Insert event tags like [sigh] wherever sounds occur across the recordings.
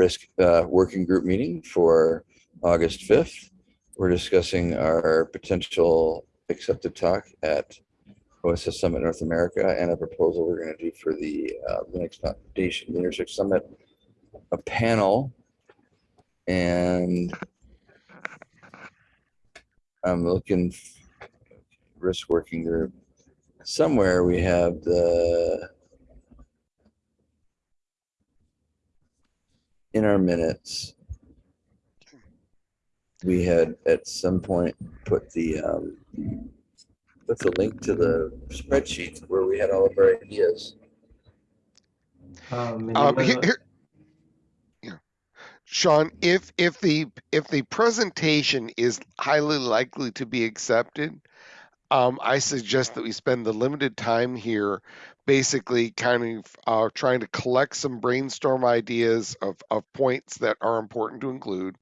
risk uh, working group meeting for August 5th. We're discussing our potential accepted talk at OSS Summit North America and a proposal we're going to do for the uh, Linux Foundation Leadership Summit, a panel. And I'm looking risk working group. Somewhere we have the in our minutes, we had at some point put the um, put the link to the spreadsheet where we had all of our ideas. Um, Um, Manila- here, here- Sean, if, if the, if the presentation is highly likely to be accepted, um, I suggest that we spend the limited time here basically kind of, uh, trying to collect some brainstorm ideas of, of points that are important to include.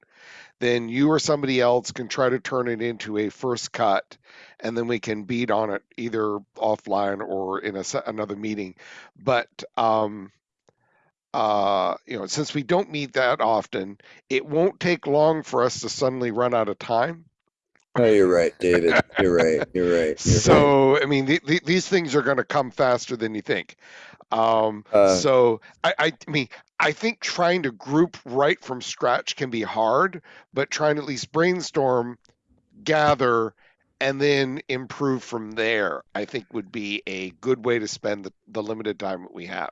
Then you or somebody else can try to turn it into a first cut, and then we can beat on it either offline or in a, another meeting. But, um, uh, you know, since we don't meet that often, it won't take long for us to suddenly run out of time. Oh, you're right, David. You're right. You're right. You're right. So, I mean, the, the, these things are going to come faster than you think. Um, Uh, so, I, I, I mean, I think trying to group right from scratch can be hard, but trying to at least brainstorm, gather, and then improve from there, I think would be a good way to spend the, the limited time that we have.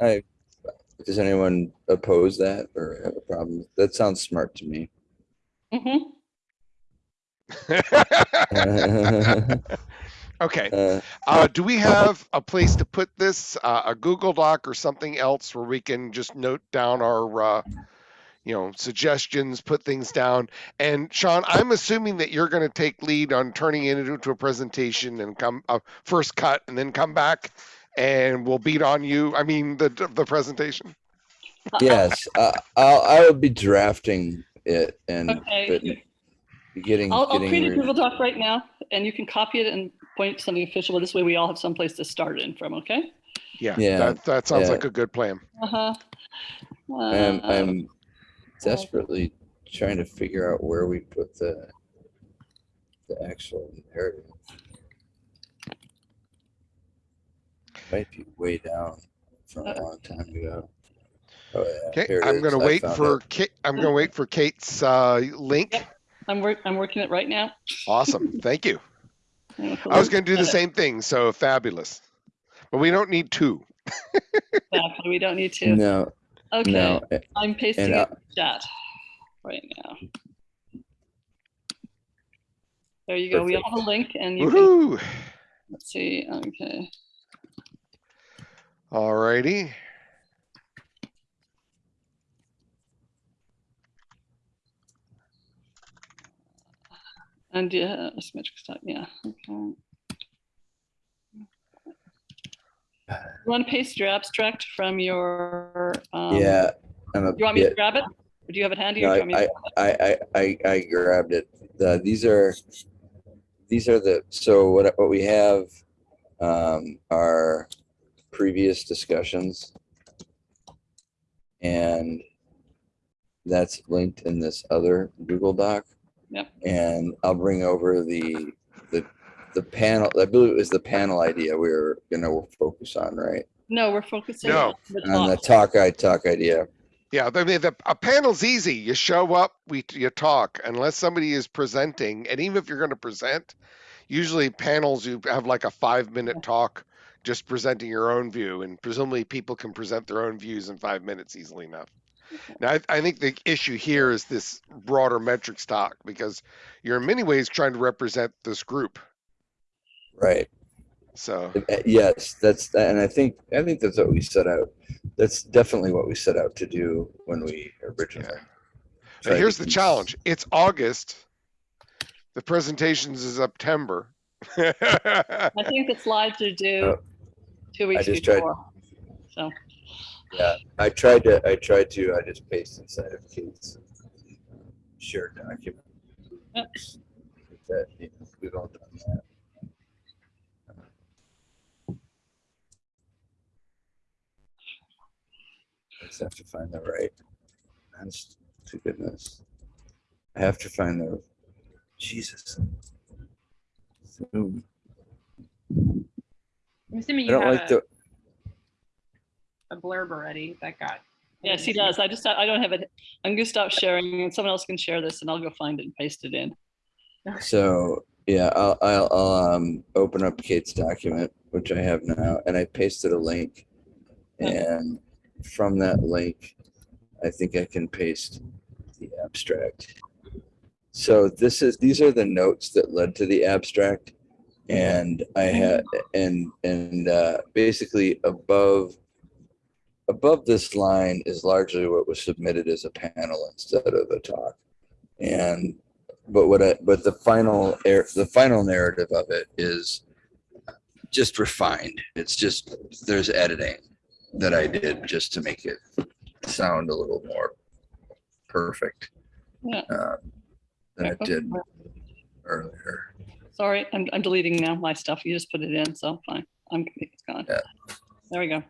I, does anyone oppose that or have a problem? That sounds smart to me. Mhm. Okay. [laughs] Uh, Uh, do we have a place to put this, uh, a Google Doc or something else where we can just note down our, uh, you know, suggestions, put things down? And Sean, I'm assuming that you're going to take lead on turning it into a presentation and come uh, first cut and then come back and we'll beat on you. I mean, the the presentation. yes, uh, I'll, I will be drafting it and Okay. But getting, I'll, I'll getting, create a Google Doc right now and you can copy it and point it to something official. This way we all have some place to start in from, okay? Yeah, Yeah, that that sounds yeah. like a good plan. Uh-huh. I'm, Uh, I'm desperately trying to figure out where we put the, the actual narrative. Might be way down from a long time ago. Oh, yeah, Okay, I'm going to wait for it. Kate. I'm going to wait for Kate's uh, link. Yep. I'm work, I'm working it right now. Awesome, thank you. I'm gonna put I was going to do the same thing, so fabulous. But we don't need two. Exactly, we don't need to. No, Okay, no, I'm pasting and, uh, in chat right now. There you go. We all have a link and you can, Woohoo! let's see, okay. Alrighty. And yeah, symmetric stuff, yeah, okay. You want to paste your abstract from your, um, yeah. I'm a You want me to grab it? Or do you have it handy? No, or do you want me to I, I, I, I, I grabbed it. The, these are, these are the, so what, what we have, um, are previous discussions. And that's linked in this other Google Doc. Yep. And I'll bring over the, the, the panel, I believe it was the panel idea we were gonna focus on, right? No, we're focusing No. on the On the talk. talk, I talk idea. Yeah, I mean, the, a panel's easy. You show up, we you talk, unless somebody is presenting, and even if you're going to present, usually panels you have like a five minute talk, just presenting your own view, and presumably people can present their own views in five minutes easily enough. Now, I, I think the issue here is this broader metrics talk because you're in many ways trying to represent this group. Right. So Uh, Yes, that's, and I think, I think that's what we set out. That's definitely what we set out to do when we originally. But tried here's the challenge. It's August. The presentations is September. I think the slides are due Oh, two weeks just tried- before. So, Yeah, I tried to, I tried to, I just paste inside of Kate's uh, shared document. Yep. That, you know, we've all done that. just have to find the right. Honest to goodness. I have to find the, Jesus. Zoom. I'm assuming I you don't have like a, the, a blurb already that got. Yes, he does. I just, I don't have it. I'm gonna stop sharing and someone else can share this and I'll go find it and paste it in. so, yeah, I'll, I'll, I'll, um, open up Kate's document, which I have now, and I pasted a link. And from that link, I think I can paste the abstract. So this is, these are the notes that led to the abstract. And I had, and, and, uh, basically above, above this line is largely what was submitted as a panel instead of a talk. And, but what I, but the final, air, the final narrative of it is just refined. It's just, there's editing that I did just to make it sound a little more perfect. Yeah. um, Than it did earlier. Sorry, I'm, I'm deleting now my stuff. You just put it in, so fine. I'm, it's gone. Yeah. There we go.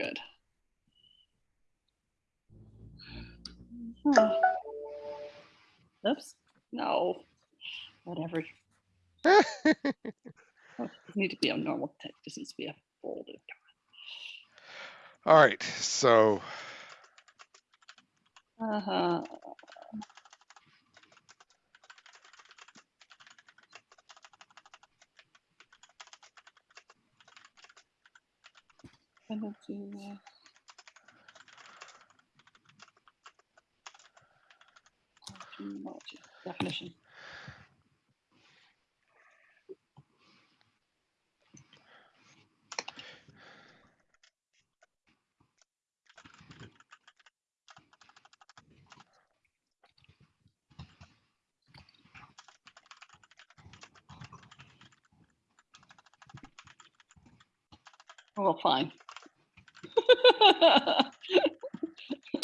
Okay, we're good. Huh. Oops, no, whatever. [laughs] Oh, Need to be a normal text, this needs to be a folder. All right, so Uh-huh. Send Terminology, Definition. Well, fine.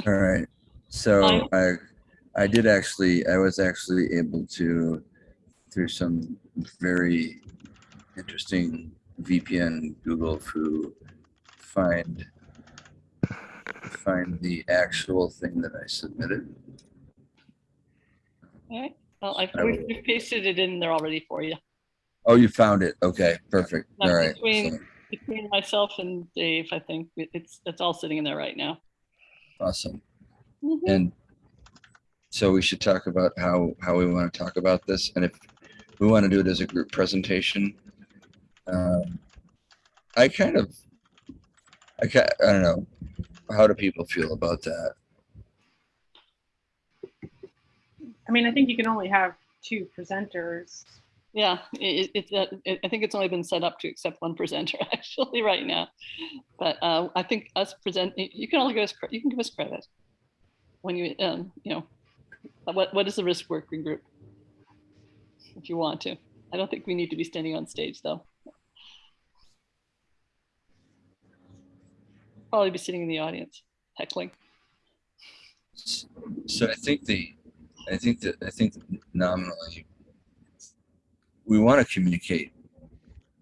All right. So I, I did actually, I was actually able to, through some very interesting VPN Google-fu, find, find the actual thing that I submitted. Alright, well, I've, pasted it in there already for you. Oh, you found it. Okay, perfect. All right. between- so- Between myself and Dave, I think it's, it's all sitting in there right now. Awesome. Mhm. And so we should talk about how, how we want to talk about this and if we want to do it as a group presentation. Um, I kind of, I ca I don't know, how do people feel about that? I mean, I think you can only have two presenters. Yeah, it, it, it, it- I think it's only been set up to accept one presenter [laughs] actually right now. But uh, I think us present, you- you can only give us, you can give us credit. When you, um, you know, what, what is the risk working group? If you want to. I don't think we need to be standing on stage though. Probably be sitting in the audience heckling. So I think the, I think that, I think nominally, we want to communicate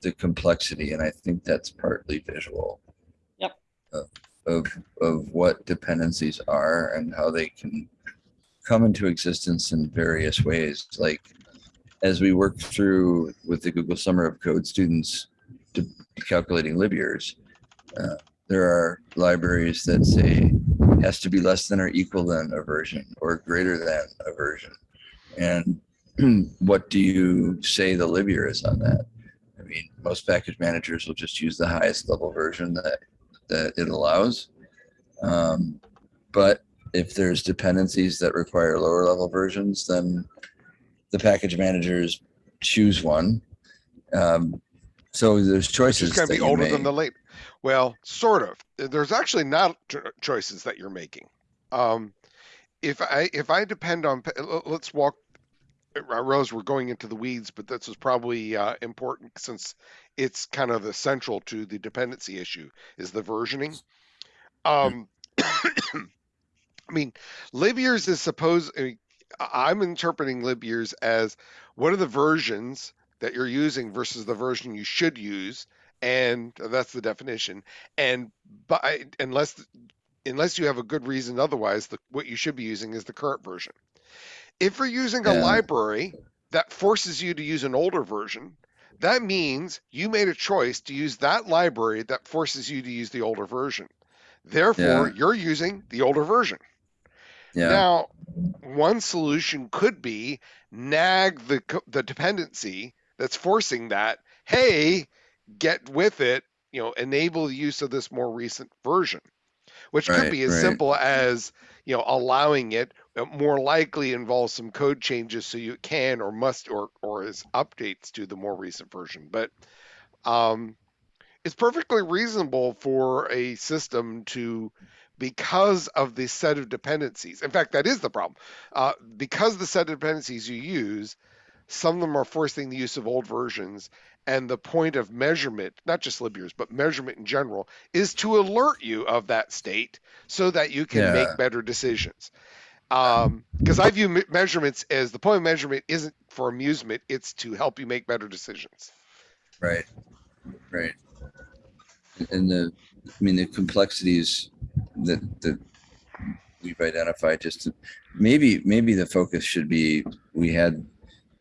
the complexity and I think that's partly visual. Yep. Of, of, of what dependencies are and how they can come into existence in various ways. Like as we work through with the Google Summer of Code students to calculating lib years, uh, there are libraries that say has to be less than or equal than a version or greater than a version. And [clears throat] what do you say the lib year is on that? I mean, most package managers will just use the highest level version that, that it allows. Um, but if there's dependencies that require lower level versions, then the package managers choose one. Um, so there's choices. it's going to be older than the late. Well, sort of. There's actually not choices that you're making. Um, if I if I depend on, let's walk. Uh, Rose, we're going into the weeds, but this is probably uh, important since it's kind of the central to the dependency issue is the versioning. Um, [coughs] I mean, lib years is supposed. I mean, I- I'm interpreting lib years as what are the versions that you're using versus the version you should use, and that's the definition. And by unless unless you have a good reason otherwise, the, what you should be using is the current version. If you're using a Yeah. library that forces you to use an older version, that means you made a choice to use that library that forces you to use the older version. Therefore, Yeah. you're using the older version. Yeah, Now, one solution could be nag the the dependency that's forcing that. Hey, get with it. You know, enable the use of this more recent version, which could be as right. simple as you know allowing it. It more likely involves some code changes so you can or must or or as updates to the more recent version. But um, it's perfectly reasonable for a system to because of the set of dependencies in fact that is the problem uh, because the set of dependencies you use some of them are forcing the use of old versions and the point of measurement not just libyears but measurement in general is to alert you of that state so that you can Yeah. make better decisions Um, because i view measurements as the point of measurement isn't for amusement it's to help you make better decisions. Right, right. And the, I mean, the complexities that, that we've identified, just to- maybe, maybe the focus should be, we had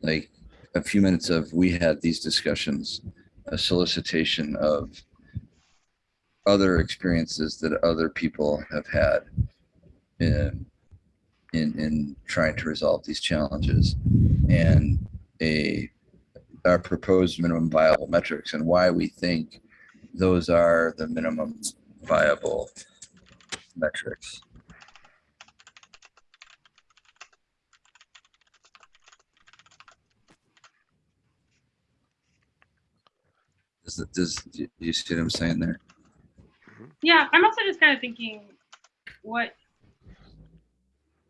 like a few minutes of, we had these discussions, a solicitation of other experiences that other people have had. In, in, in trying to resolve these challenges and a, our proposed minimum viable metrics and why we think those are the minimum viable metrics. Does, do you see what I'm saying there? Yeah, I'm also just kind of thinking, what,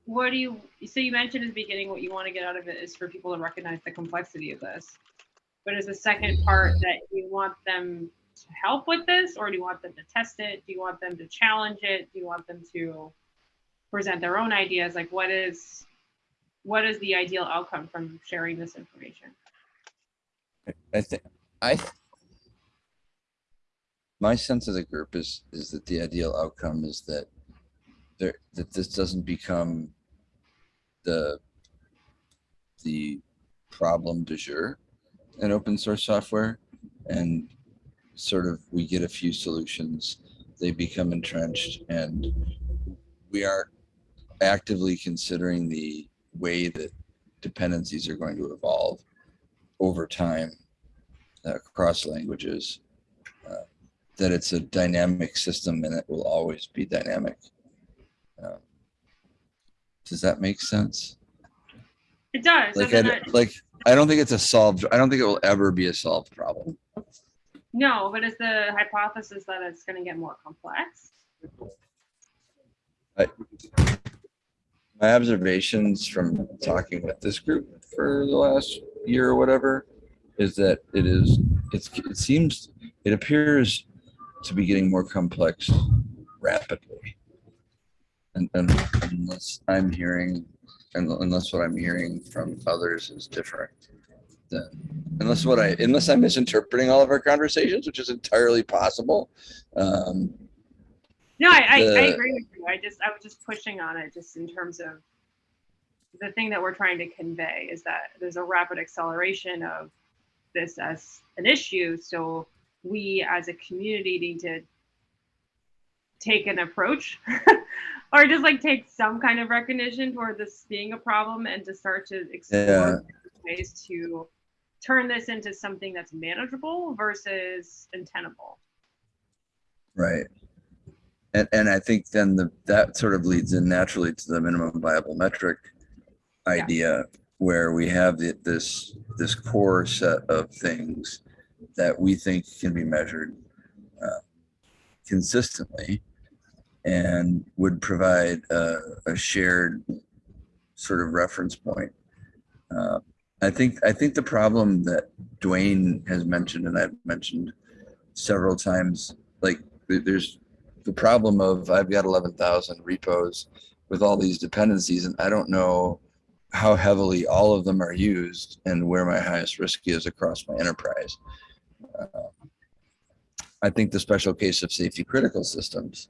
what do you, so you mentioned at the beginning, what you want to get out of it is for people to recognize the complexity of this. But is the second part that you want them to help with this, or do you want them to test it? Do you want them to challenge it? Do you want them to present their own ideas? Like, what is, what is the ideal outcome from sharing this information? I think, I, th- my sense of the group is, is that the ideal outcome is that there, that this doesn't become the, the problem du jour in open source software. And sort of, we get a few solutions, they become entrenched and we are actively considering the way that dependencies are going to evolve over time uh, across languages, uh, that it's a dynamic system and it will always be dynamic. Um, Does that make sense? It does. Like, I, like, I don't think it's a solved, I don't think it will ever be a solved problem. No, but it's the hypothesis that it's going to get more complex? My observations from talking with this group for the last year or whatever is that it is, it's, it seems, it appears to be getting more complex rapidly. And, and unless I'm hearing, and unless what I'm hearing from others is different, then unless what I, unless I'm misinterpreting all of our conversations, which is entirely possible. Um, No, I, I, I agree with you. I just, I was just pushing on it just in terms of the thing that we're trying to convey is that there's a rapid acceleration of this as an issue. So we as a community need to take an approach [laughs] or just like take some kind of recognition toward this being a problem and to start to explore ways to turn this into something that's manageable versus untenable. Right. And, and I think then the, that sort of leads in naturally to the minimum viable metric idea where we have the, this, this core set of things that we think can be measured uh, consistently and would provide a, a shared sort of reference point. Uh, I think, I think the problem that Dwayne has mentioned and I've mentioned several times, like there's the problem of I've got 11,000 repos with all these dependencies and I don't know how heavily all of them are used and where my highest risk is across my enterprise. Uh, I think the special case of safety critical systems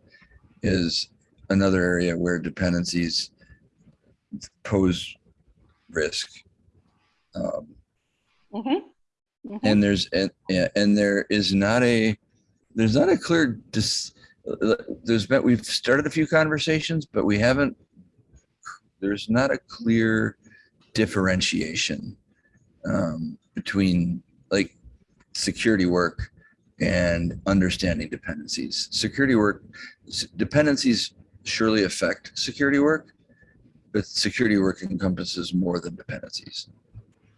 is another area where dependencies pose risk. Um, Mhm. Mhm. and there's and, and there is not a there's not a clear dis, there's been we've started a few conversations but we haven't there's not a clear differentiation um, between like security work and understanding dependencies security work dependencies surely affect security work but security work encompasses more than dependencies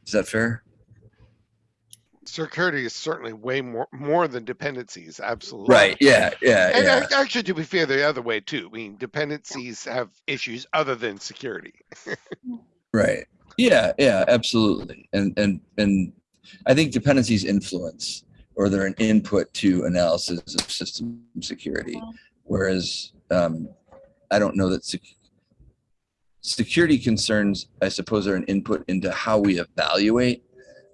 is that fair Security is certainly way more more than dependencies. Absolutely. Right. Yeah. Yeah. And yeah. actually, to be fair, the other way too. I mean, dependencies have issues other than security. [laughs] Right. Yeah. Yeah. Absolutely. And and and I think dependencies influence or they're an input to analysis of system security, whereas um, I don't know that sec- security concerns, I suppose, are an input into how we evaluate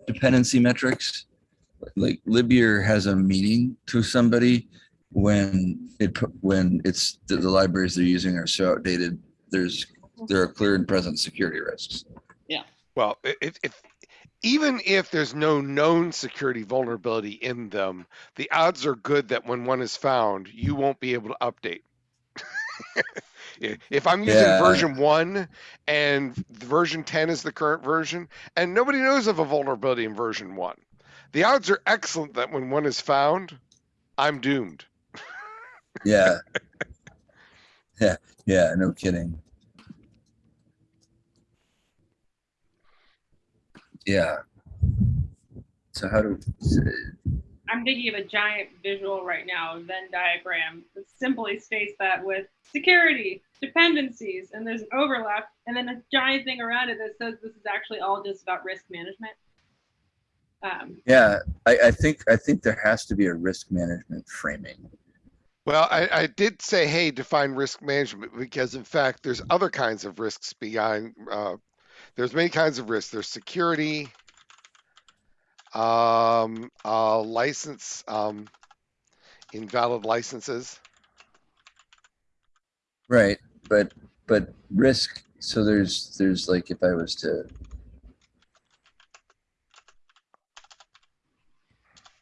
dependency metrics. Like Libyear has a meaning to somebody when it pu- when it's the, the libraries they're using are so outdated. There's there are clear and present security risks. Yeah. Well, i- if, if even if there's no known security vulnerability in them, the odds are good that when one is found, you won't be able to update. [laughs] If I'm using Yeah. version one and version 10 is the current version, and nobody knows of a vulnerability in version one, the odds are excellent that when one is found, I'm doomed. Yeah. [laughs] yeah. Yeah. No kidding. Yeah. So how do I'm thinking of a giant visual right now, Venn diagram that simply states that with security, dependencies, and there's an overlap, and then a giant thing around it that says this is actually all just about risk management. Um, yeah, I, I think I think there has to be a risk management framing. Well, I, I did say, hey, define risk management because, in fact, there's other kinds of risks beyond Uh, there's many kinds of risks. There's security, um, uh, license, um, invalid licenses. Right. But but risk so there's there's like if I was to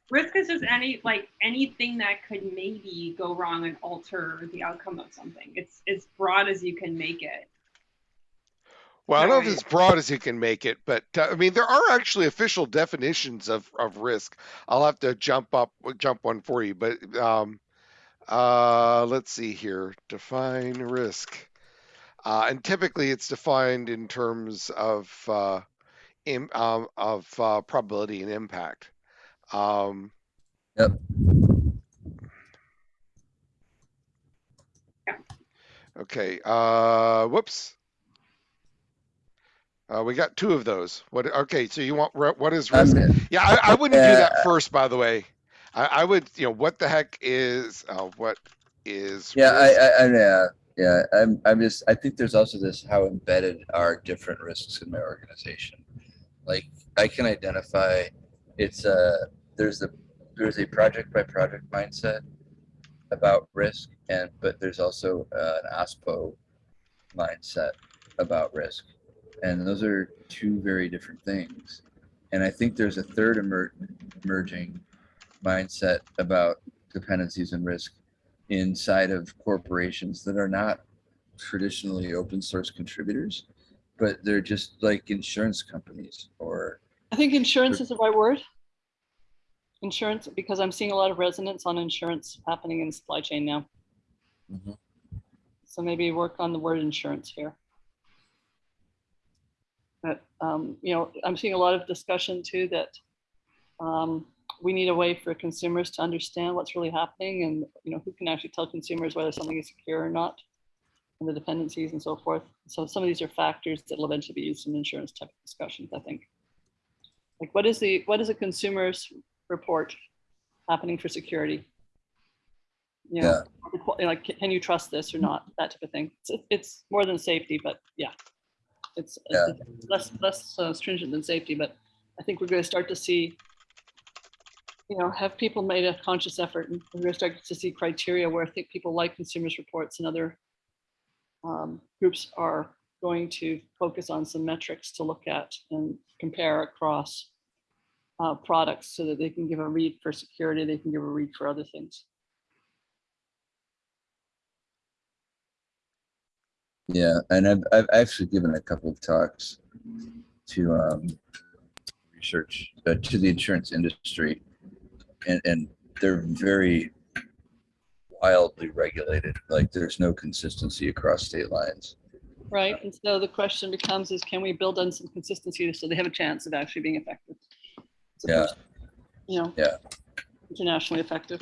risk is just any like anything that could maybe go wrong and alter the outcome of something. It's as broad as you can make it. Well, I don't know if Right. it's broad as you can make it, but uh, I mean, there are actually official definitions of, of risk. I'll have to jump up, jump one for you, but um, uh, let's see here. Define risk. Uh, and typically it's defined in terms of uh, im, um, of uh, probability and impact. Um, Yep. Okay. Uh, whoops. Uh, we got two of those. What? Okay. So you want what is risk? Yeah, I, I wouldn't do that first. By the way, I, I would. You know, what the heck is? Uh, what is? yeah, I? I, I yeah, yeah. I'm I'm just I think there's also this how embedded are different risks in my organization. Like I can identify it's a there's a there's a project by project mindset about risk and but there's also uh, an OSPO mindset about risk. And those are two very different things. And I think there's a third emer- emerging mindset about dependencies and risk inside of corporations that are not traditionally open source contributors, but they're just like insurance companies or I think insurance is the right word. Insurance, because I'm seeing a lot of resonance on insurance happening in supply chain now. Mhm. So maybe work on the word insurance here. But, um, you know, I'm seeing a lot of discussion too that um, we need a way for consumers to understand what's really happening and, you know, who can actually tell consumers whether something is secure or not and the dependencies and so forth. So some of these are factors that will eventually be used in insurance type of discussions, I think. Like what is the, what is a consumer's report happening for security? You know, qu- like, can you trust this or not? That type of thing. It's, it's more than safety, but yeah. It's Yeah. it's less, less uh, stringent than safety, but I think we're going to start to see you know, have people made a conscious effort and we're gonna start to see criteria where I think people like consumers reports and other um, groups are going to focus on some metrics to look at and compare across uh, products so that they can give a read for security, they can give a read for other things. Yeah, and I've I've actually given a couple of talks to um, research uh, to the insurance industry, and and they're very wildly regulated. Like there's no consistency across state lines. Right, and so the question becomes is can we build on some consistency so they have a chance of actually being effective? as Yeah. You know? Yeah. Internationally effective.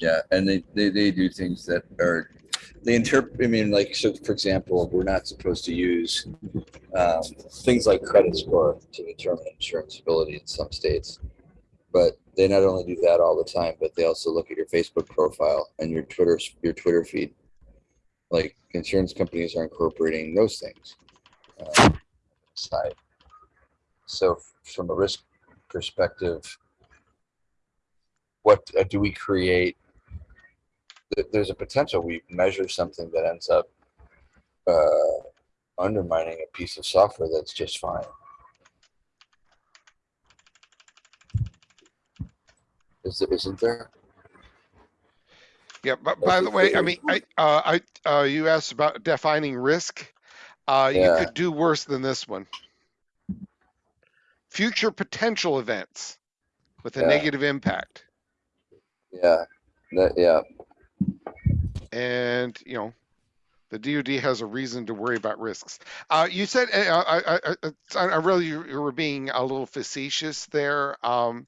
Yeah, and they, they, they do things that are, they interpret, I mean, like, so for example, we're not supposed to use um, things like credit score to determine insurance-ability in some states. But they not only do that all the time, but they also look at your Facebook profile and your Twitter, your Twitter feed. Like insurance companies are incorporating those things. uh, Side. So from a risk perspective, what uh, do we create there's a potential we measure something that ends up uh, undermining a piece of software that's just fine. Is there, isn't there? Yeah, but by the way, I mean, I, uh, I, uh, you asked about defining risk. Uh, you could do worse than this one. Future potential events with a Yeah. negative impact. Yeah, that, yeah, And, you know, the DoD has a reason to worry about risks. Uh, you said, uh, I, I, I, I I really, you you were being a little facetious there. Um,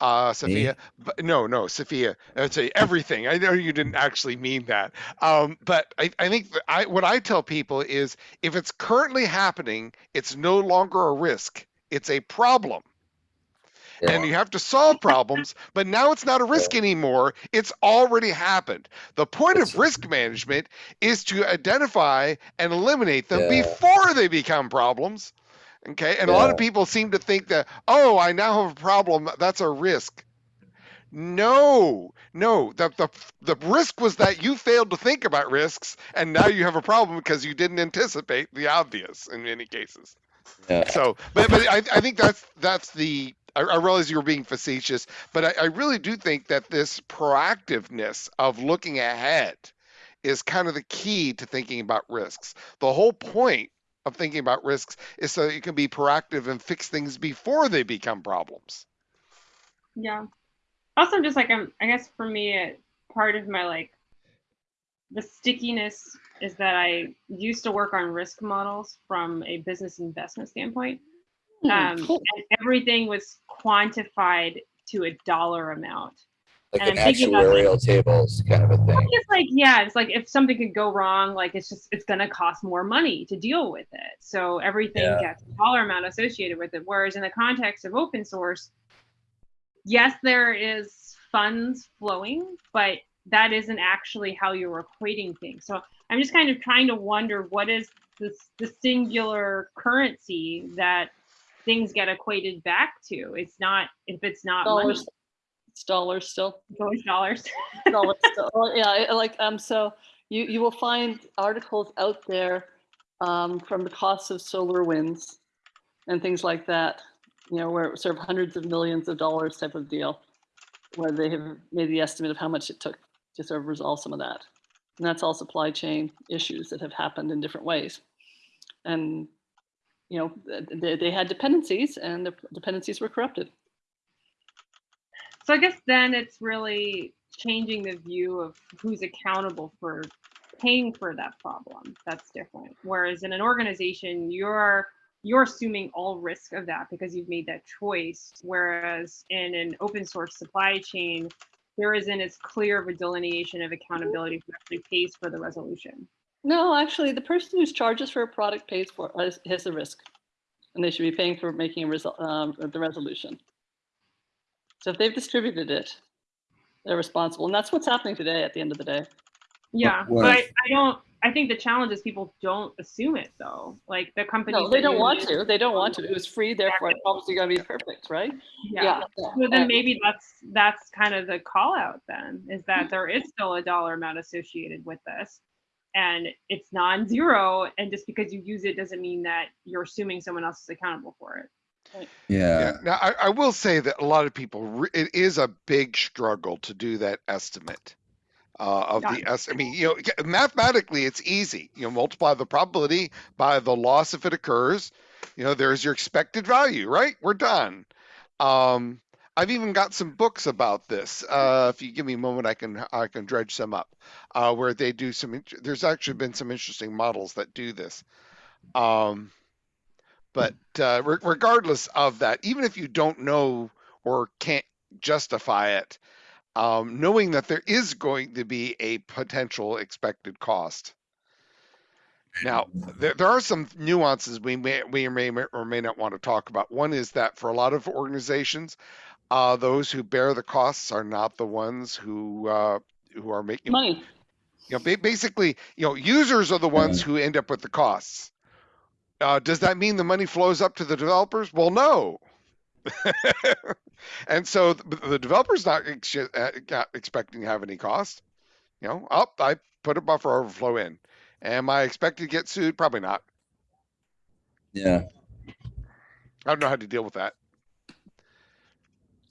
uh, Sophia, but no, no, Sophia, I'd say everything. I know you didn't actually mean that. Um, but I, I think I, what I tell people is if it's currently happening, it's no longer a risk. It's a problem and you have to solve problems, [laughs] but now it's not a risk anymore. It's already happened. The point It's- of risk management is to identify and eliminate them Yeah. before they become problems. Okay. And a lot of people seem to think that, oh, I now have a problem. That's a risk. No, no. The, the the risk was that you failed to think about risks, and now you have a problem because you didn't anticipate the obvious in many cases. yeah, So, but but I, I think that's that's the. I, I realize you were being facetious, but I, I really do think that this proactiveness of looking ahead is kind of the key to thinking about risks. The whole point of thinking about risks is so you can be proactive and fix things before they become problems. Yeah. Also, just like I'm, I guess for me, it, part of my like the stickiness is that I used to work on risk models from a business investment standpoint. Um, cool. and everything was quantified to a dollar amount. like and an I'm thinking like- actuarial tables kind of a thing. It's like, yeah, it's like if something could go wrong, like it's just it's gonna cost more money to deal with it. So everything Yeah. gets a dollar amount associated with it. Whereas in the context of open source, yes, there is funds flowing, but that isn't actually how you're equating things. So I'm just kind of trying to wonder what is this the singular currency that things get equated back to. It's not if it's not money, Dollars, it's dollars still. it's dollars. dollars [laughs] still. Yeah, like, um, so you, you will find articles out there um, from the cost of SolarWinds and things like that, you know, where it sort of hundreds of millions of dollars type of deal, where they have made the estimate of how much it took to sort of resolve some of that. And that's all supply chain issues that have happened in different ways. And, you know, they, they had dependencies and the dependencies were corrupted. So I guess then it's really changing the view of who's accountable for paying for that problem. That's different. Whereas in an organization, you're you're assuming all risk of that because you've made that choice. Whereas in an open source supply chain, there isn't as clear of a delineation of accountability who actually pays for the resolution. No, actually, the person who charges for a product pays for has, has the risk, and they should be paying for making a result, um, the resolution. So if they've distributed it, they're responsible, and that's what's happening today. At the end of the day, Yeah, one but I, I don't I think the challenge is people don't assume it though. Like the companies. No, they don't want to. They don't want to. It was free, therefore it's obviously gonna be perfect, right? Yeah. So then Uh, maybe that's that's kind of the call out then is that there is still a dollar amount associated with this and it's non-zero and just because you use it doesn't mean that you're assuming someone else is accountable for it. Yeah. Yeah. Now, I, I will say that a lot of people, it is a big struggle to do that estimate uh, of the Yeah. S. I mean, you know, mathematically, it's easy. You know, multiply the probability by the loss if it occurs. You know, there's your expected value, right? We're done. Um, I've even got some books about this. Uh, if you give me a moment, I can I can dredge some up, uh, where they do some. There's actually been some interesting models that do this. Um, but uh, re- regardless of that, even if you don't know or can't justify it, um, knowing that there is going to be a potential expected cost. Now, there, there are some nuances we may we may or may not want to talk about. One is that for a lot of organizations, uh, those who bear the costs are not the ones who uh, who are making Money. you know, basically, you know, users are the ones who end up with the costs. Uh, does that mean the money flows up to the developers? Well, no. [laughs] and so the, the developer's not ex- uh, expecting to have any cost. You know, up, I put a buffer overflow in. Am I expected to get sued? Probably not. Yeah. I don't know how to deal with that.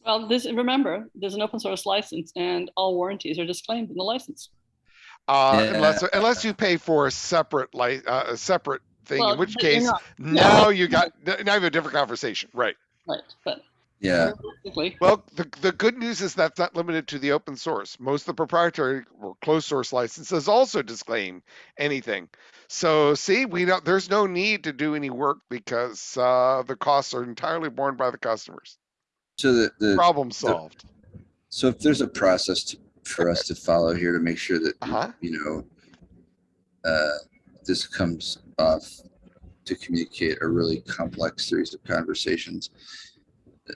Well, this, remember, there's an open source license and all warranties are disclaimed in the license. Uh, Yeah. unless unless you pay for a separate like uh, a separate thing, Well, in which case not- now you got now you have a different conversation, right? Right, but Yeah. Well, the, the good news is that's not limited to the open source. Most of the proprietary or closed source licenses also disclaim anything. So see, we don't, there's no need to do any work because uh, the costs are entirely borne by the customers. So the, the Problem solved. so if there's a process to, for us to follow here to make sure that Uh-huh. you know uh, this comes off to communicate a really complex series of conversations.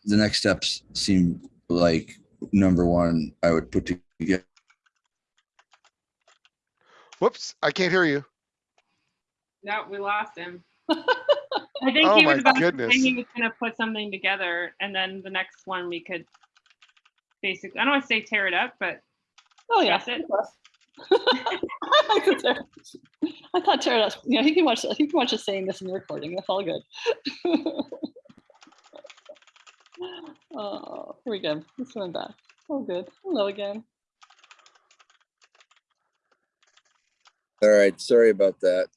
The next steps seem like number one, I would put together Whoops, I can't hear you. No, we lost him. [laughs] I think Oh he was about to goodness. say he was gonna put something together and then the next one we could basically I don't want to say tear it up, but oh yeah. It. [laughs] I could tear- I thought Tara, you know, he can watch, he can watch us saying this in the recording. That's all good. [laughs] Oh, here we go. He's coming back. Oh, good. Hello again. All right, sorry about that.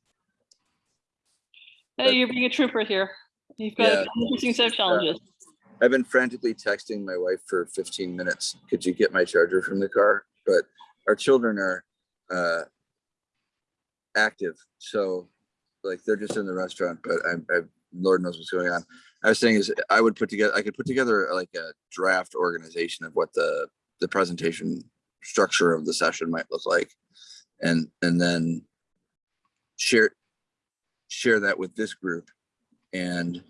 Hey, you're being a trooper here. You've got Yeah. interesting set of challenges. I've been frantically texting my wife for 15 minutes. Could you get my charger from the car? But our children are uh, active, so like they're just in the restaurant. But I'm, I'm Lord knows what's going on. I was saying is I would put together, I could put together like a draft organization of what the the presentation structure of the session might look like, and and then share share that with this group and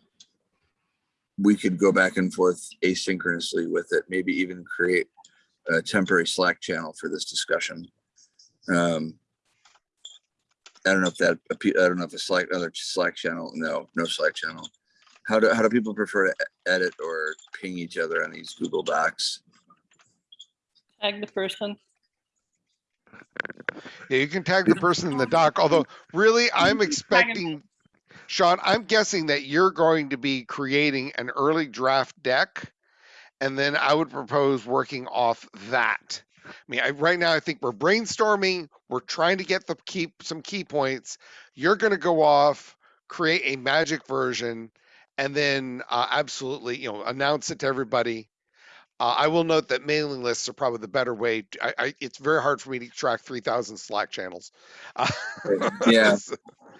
we could go back and forth asynchronously with it, maybe even create a temporary Slack channel for this discussion. Um, I don't know if that, I don't know if a Slack, other Slack channel, no, no Slack channel. How do, how do people prefer to edit or ping each other on these Google Docs? Tag the person. Yeah, you can tag the person in the doc, although really I'm expecting, Sean, I'm guessing that you're going to be creating an early draft deck. And then I would propose working off that. I mean, I, right now I think we're brainstorming. We're trying to get the key, some key points. You're going to go off, create a magic version, and then uh, absolutely, you know, announce it to everybody. Uh, I will note that mailing lists are probably the better way. to- I, I, it's very hard for me to track 3,000 Slack channels. Uh, [laughs] Yeah.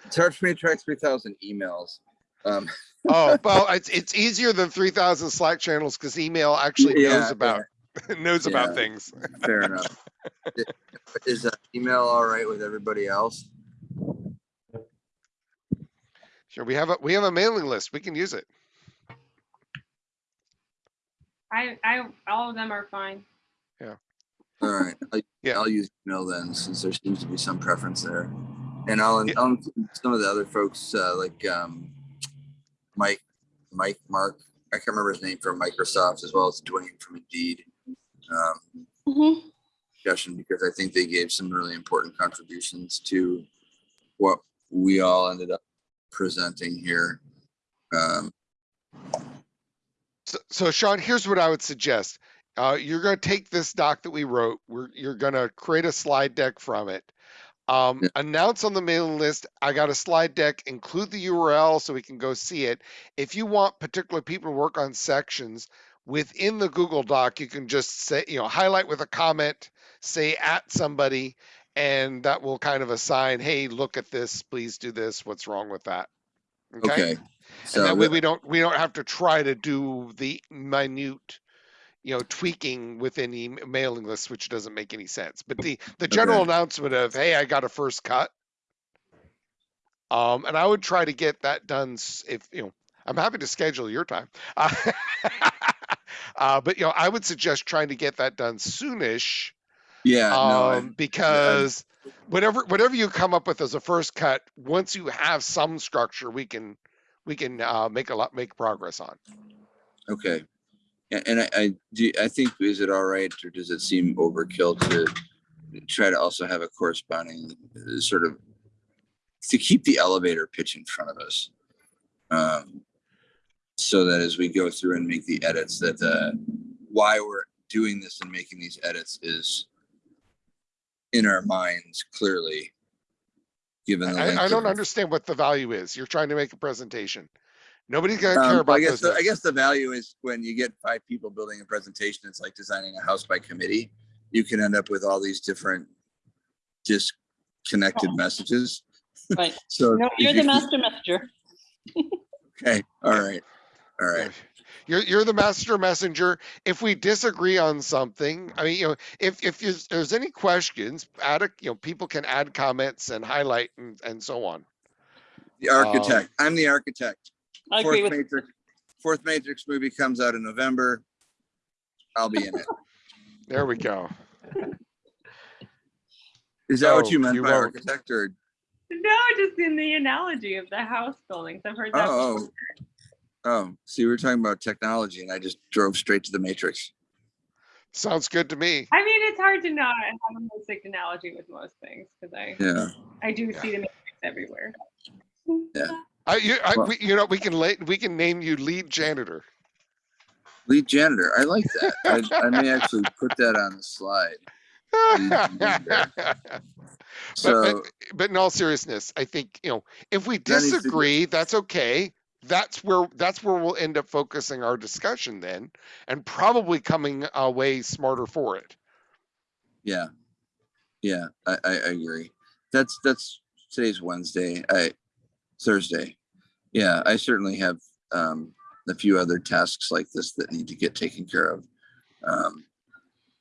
It's hard for me to track three thousand emails. Um, oh [laughs] well, it's it's easier than 3,000 Slack channels because email actually Yeah, knows about [laughs] knows about things. fair enough. Is that email all right with everybody else? Sure, we have a we have a mailing list. We can use it. I I all of them are fine. Yeah. All right, I'll- Yeah. I'll use email then, since there seems to be some preference there. And I'll, Yeah. I'll include some of the other folks, uh, like, um, Mike, Mike, Mark, I can't remember his name from Microsoft, as well as Dwayne from Indeed. Um, Mhm. discussion because I think they gave some really important contributions to what we all ended up presenting here. Um, So, so Sean, here's what I would suggest. Uh, you're going to take this doc that we wrote. We're, you're going to create a slide deck from it. Um, Yeah. announce on the mailing list. I got a slide deck. Include the URL so we can go see it. If you want particular people to work on sections within the Google Doc, you can just say, you know, highlight with a comment, say at somebody, and that will kind of assign, hey, look at this. Please do this. What's wrong with that? okay. and So that way we don't we don't have to try to do the minute you know tweaking within the m- mailing list which doesn't make any sense but the the general Okay. announcement of hey i got a first cut um and i would try to get that done if you know i'm happy to schedule your time uh, [laughs] uh, but you know i would suggest trying to get that done soonish yeah, no, I- um, because whatever whatever you come up with as a first cut, once you have some structure, we can we can uh, make a lot make progress on. okay. And I, I do, I think, is it all right, or does it seem overkill to try to also have a corresponding uh, sort of to keep the elevator pitch in front of us? Um, so that as we go through and make the edits, that uh, why we're doing this and making these edits is in our minds clearly. Given the I, I don't understand what the value is. You're trying to make a presentation. Nobody's gonna care Um, about I guess, the- I guess the value is when you get five people building a presentation, it's like designing a house by committee. You can end up with all these different disconnected messages. [laughs] Right. So. No, you're you the master messenger. [laughs] Okay, all right, all right. You're you're the master messenger. If we disagree on something, I mean, you know, if if there's, there's any questions, add a you know, people can add comments and highlight and, and so on. The architect, um, I'm the architect. I agree Fourth with, Matrix, fourth Matrix movie comes out in November. I'll be in it. [laughs] There we go. Is that what oh, you meant you by won't. architect or? No, just in the analogy of the house buildings. I've heard that. Oh, oh. before. Oh. See, we were talking about technology and I just drove straight to the Matrix. Sounds good to me. I mean, it's hard to not have a basic analogy with most things because I Yeah, I do Yeah. see the matrix everywhere. I, you, I, Well- we, you know, we can late, we can name you lead janitor. lead janitor. I like that. I, I may actually put that on the slide. [laughs] So, but, but in all seriousness, I think you know if we That needs to be- disagree, that's okay. That's where that's where we'll end up focusing our discussion then, and probably coming away smarter for it. yeah, yeah, I, I, I agree. That's, that's, today's Wednesday, I, Thursday. Yeah, I certainly have, um, a few other tasks like this that need to get taken care of. Um,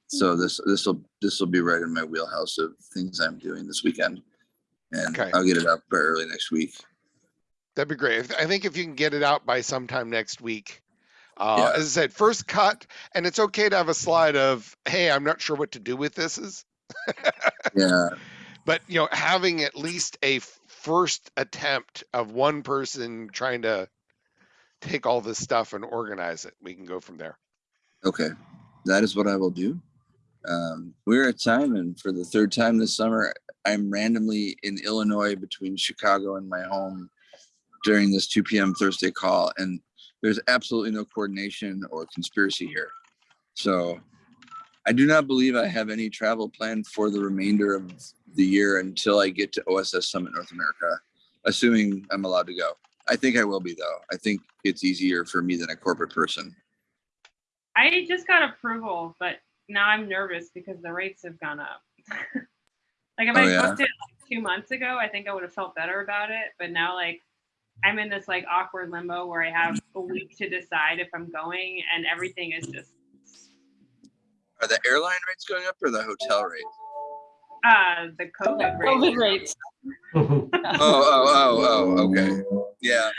so this, this will, this will be right in my wheelhouse of things I'm doing this weekend. And Okay. I'll get it up by early next week. That'd be great. I think if you can get it out by sometime next week. Uh, Yeah. As I said, first cut, and it's okay to have a slide of, "Hey, I'm not sure what to do with this." Is [laughs] Yeah, but you know having at least a first attempt of one person trying to take all this stuff and organize it we can go from there Okay, that is what I will do. Um, we're at time, and for the third time this summer, I'm randomly in Illinois between Chicago and my home during this 2 p.m. Thursday call, and there's absolutely no coordination or conspiracy here. So I do not believe I have any travel planned for the remainder of the year until I get to OSS Summit North America, assuming I'm allowed to go. I think I will be though. I think it's easier for me than a corporate person. I just got approval, but now I'm nervous because the rates have gone up. [laughs] like if Oh, I yeah? booked it like two months ago, I think I would have felt better about it. But now like I'm in this like awkward limbo where I have a week to decide if I'm going and everything is just Are the airline rates going up or the hotel rates? uh the COVID rate. COVID rates. [laughs] Oh, oh, oh, oh, okay. Yeah.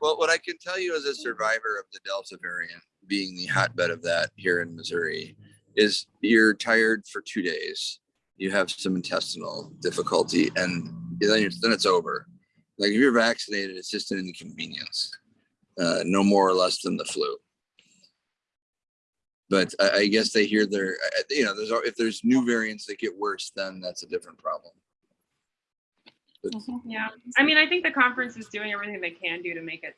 Well, what I can tell you as a survivor of the Delta variant, being the hotbed of that here in Missouri, is you're tired for two days. You have some intestinal difficulty, and then it's, then it's over. Like if you're vaccinated, it's just an inconvenience, uh, no more or less than the flu. But I, I guess they hear their, uh, you know, there's, if there's new variants that get worse, then that's a different problem. Mhm. Yeah, I mean, I think the conference is doing everything they can do to make it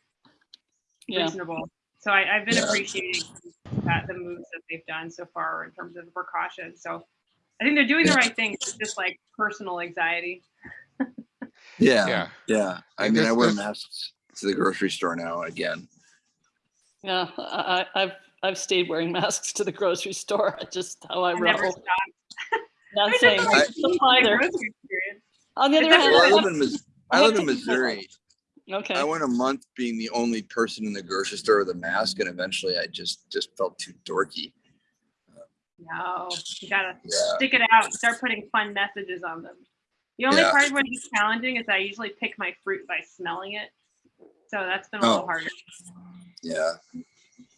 Yeah, reasonable. So I, I've been Yeah. appreciating that the moves that they've done so far in terms of the precautions. So I think they're doing the right thing. It's just like personal anxiety. Yeah, Yeah. yeah. I And mean, I wear this- masks to the grocery store now again. yeah, I, I- I've, I've stayed wearing [laughs] masks to the grocery store, just how I I never roll. [laughs] Not saying, never like don't leave apply the there. grocery experience. On the other hand, Well, I live in, Mis- I I live in to keep my Missouri. okay. I went a month being the only person in the grocery store with a mask and eventually I just, just felt too dorky. No, you gotta Yeah. stick it out. Start putting fun messages on them. The only Yeah. part when it's challenging is I usually pick my fruit by smelling it. So that's been a little Oh. harder. Yeah,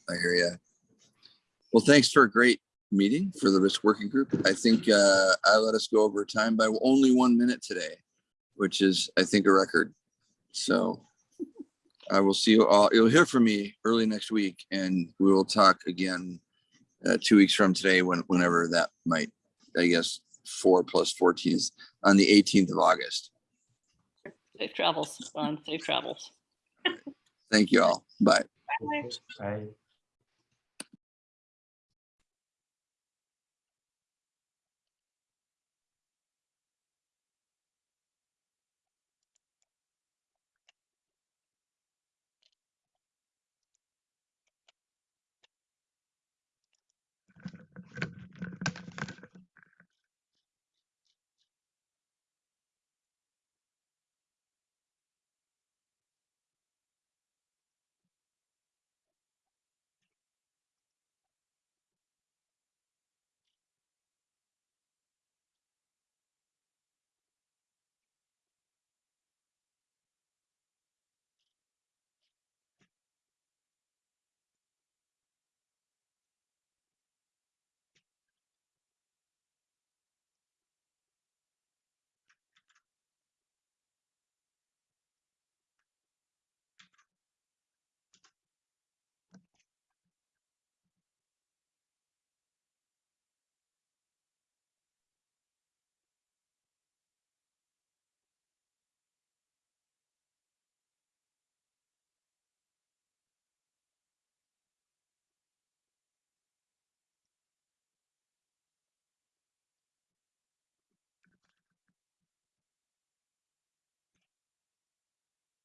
I hear you. Well, thanks for a great meeting for the risk working group. I think uh, I let us go over time by only one minute today, which is, I think, a record. So I will see you all. You'll hear from me early next week, and we will talk again uh, two weeks from today, when whenever that might. I guess four plus fourteen is on the 18th of August. Safe travels, Don, safe travels. Thank you all. Bye. Bye. Bye.